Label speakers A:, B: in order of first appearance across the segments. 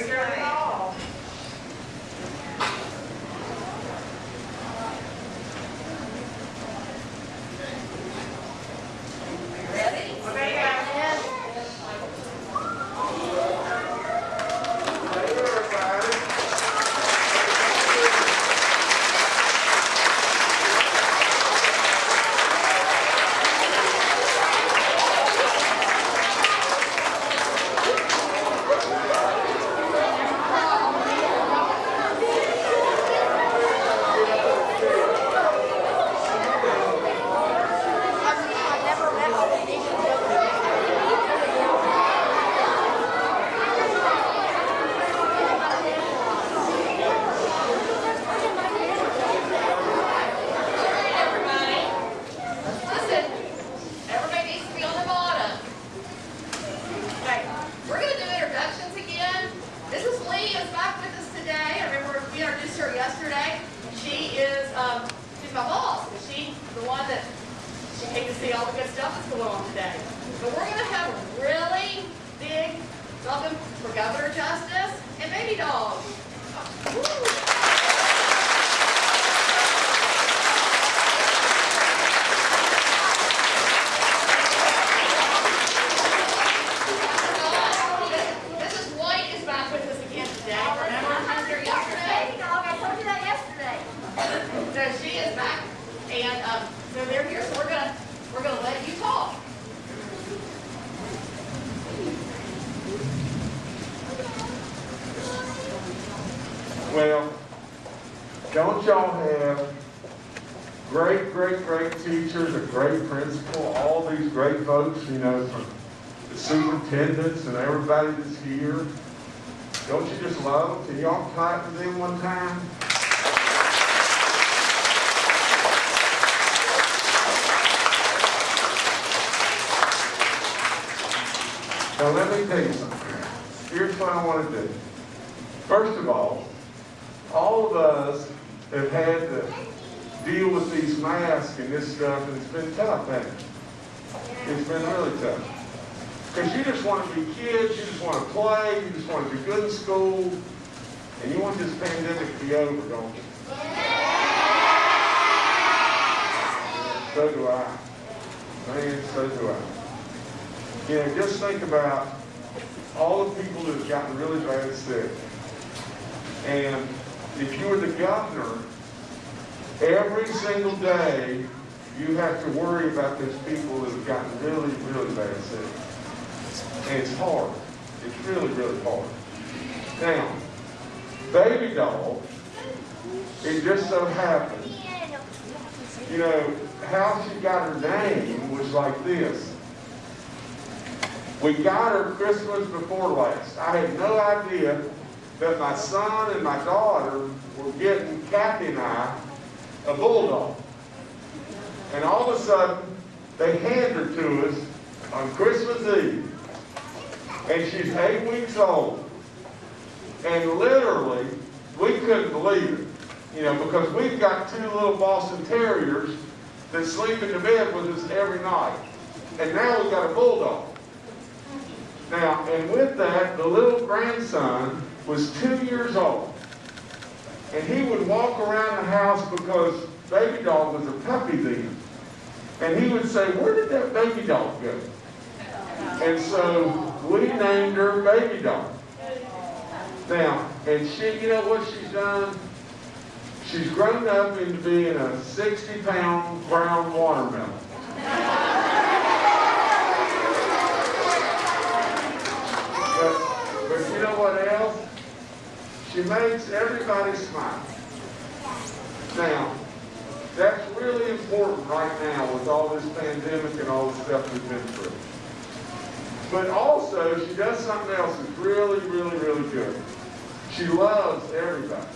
A: Bigger than all. Ready? Okay, guys.
B: Hey, everybody.
C: I never met all the nations.
A: Everybody, listen, everybody needs to be on the bottom. Okay, we're gonna do introductions again. Mrs. Lee is back with us today. I remember we introduced her yesterday. She is, um, she's my boss, and she's the one that, she hates to see all the good stuff that's going on today. But we're gonna have a really big welcome for Governor Justice and Baby Dog. Mrs. White is back with us again today. Remember she was here yesterday?
C: Baby dog, I told you that yesterday.
A: So she is back, and, um, so they're here, so we're gonna, we're gonna let you talk.
B: Well, don't y'all have great, great, great teachers, a great principal, all these great folks, you know, from the superintendents and everybody that's here? Don't you just love? Can y'all clap for them one time? Now, let me tell you something. Here's what I want to do. First of all, all of us have had to deal with these masks and this stuff, and it's been tough, it? It's been really tough. Because you just want to be kids, you just want to play, you just want to be good in school, and you want this pandemic to be over, don't you? So do I. Man, so do I. You know, just think about all the people that have gotten really bad sick. And if you were the governor, every single day, you have to worry about those people that have gotten really, really bad sick. And it's hard. It's really, really hard. Now, baby dog, it just so happens, you know, how she got her name was like this. We got her Christmas before last. I had no idea that my son and my daughter were getting Kathy and I a bulldog. And all of a sudden, they hand her to us on Christmas Eve. And she's eight weeks old. And literally, we couldn't believe it. You know, because we've got two little Boston Terriers that sleep in the bed with us every night. And now we've got a bulldog. Now, and with that, the little grandson was two years old. And he would walk around the house because baby dog was a puppy then. And he would say, where did that baby dog go? And so we named her baby dog. Now, and she, you know what she's done? She's grown up into being a 60 pound brown watermelon. But, but you know what else? She makes everybody smile. Now, that's really important right now with all this pandemic and all the stuff we've been through. But also, she does something else that's really, really, really good. She loves everybody.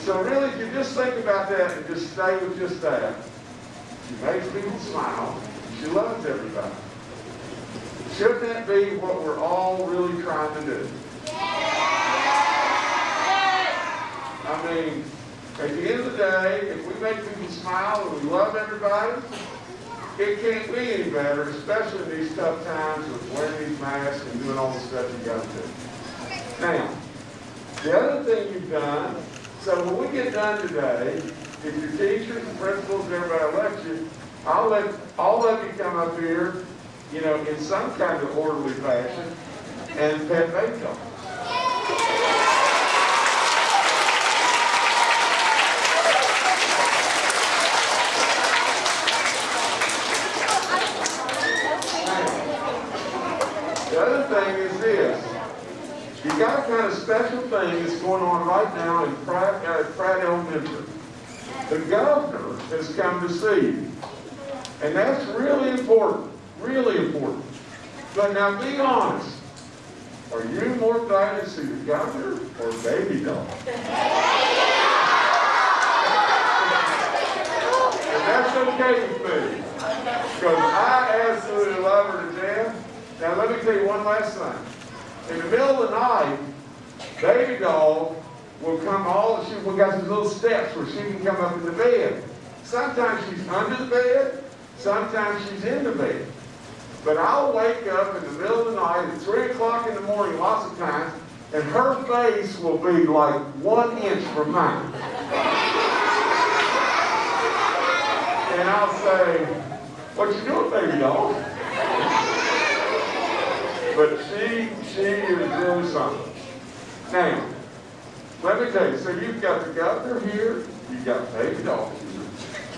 B: So really, if you just think about that and just stay with just that, she makes people smile. She loves everybody. Shouldn't that be what we're all really trying to do? I mean, at the end of the day, if we make people smile and we love everybody, it can't be any better, especially in these tough times with wearing these masks and doing all the stuff you gotta do. Now, the other thing you've done, so when we get done today, if your teachers and principals and everybody lets you, I'll let all of you come up here, you know, in some kind of orderly fashion and pet baby dogs. The other thing is this. You got a kind of special thing that's going on right now in Pratt, uh, Pratt Elementary. The governor has come to see you. And that's really important, really important. But now be honest. Are you more excited to see the governor or baby dog? And that's okay with me. Because I absolutely love her to death. Now let me tell you one last thing. In the middle of the night, baby dog will come all, she, we got these little steps where she can come up in the bed. Sometimes she's under the bed, sometimes she's in the bed. But I'll wake up in the middle of the night at three o'clock in the morning lots of times, and her face will be like one inch from mine. And I'll say, what you doing, baby dog? But she, she is really something. Now, let me tell you, so you've got the governor here, you've got baby here,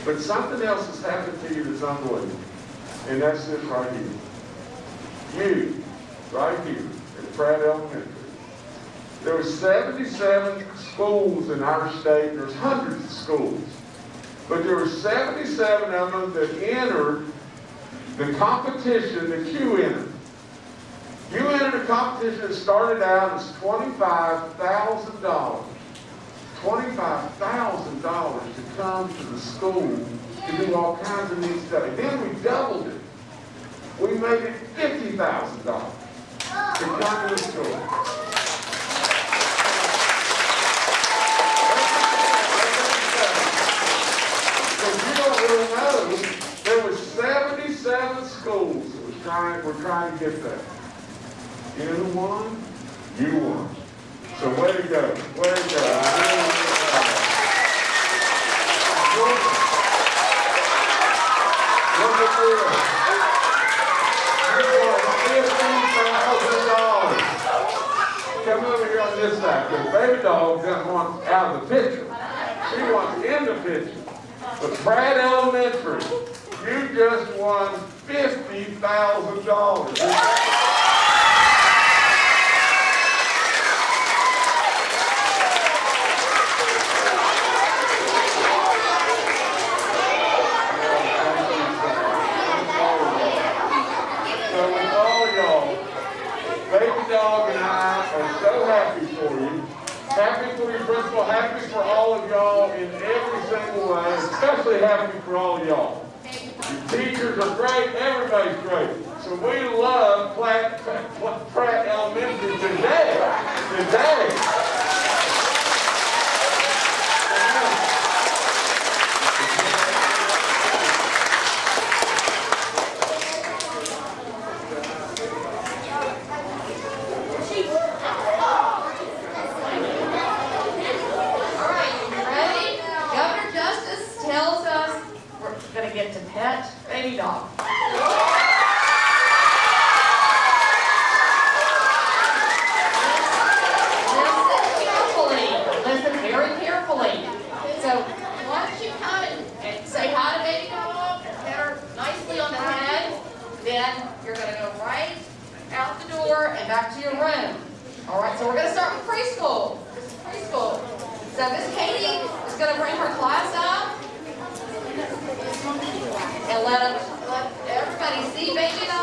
B: but something else has happened to you that's unbelievable. And that's this right here. You, right here, at Pratt Elementary. There were 77 schools in our state, there's hundreds of schools. But there were 77 of them that entered the competition that you entered. You entered a competition that started out as $25,000. $25,000 to come to the school to do all kinds of neat stuff. Then we doubled it. We made it $50,000 to come to the school. There were 77 schools that was trying, were trying to get that. You won. You won. So way to go. Way to go. Come over here on this side, because baby dog doesn't want out of the picture. She wants in the picture. But Pratt Elementary, you just won $50,000. Happy for you. Happy for your principal, happy for all of y'all in every single way, especially happy for all of y'all. Your teachers are great, everybody's great. So we love Pratt, Pratt, Pratt Elementary today, today.
A: All right, you ready? Governor Justice tells us we're gonna get to pet baby dog. Listen carefully, listen very carefully. So, once you come and and say hi to baby dog, and pet her nicely on the head, then you're gonna go right out the door and back to your room. All right, so we're gonna start with preschool. Preschool. So Miss Katie is gonna bring her class up and let, 'em- let everybody see baby.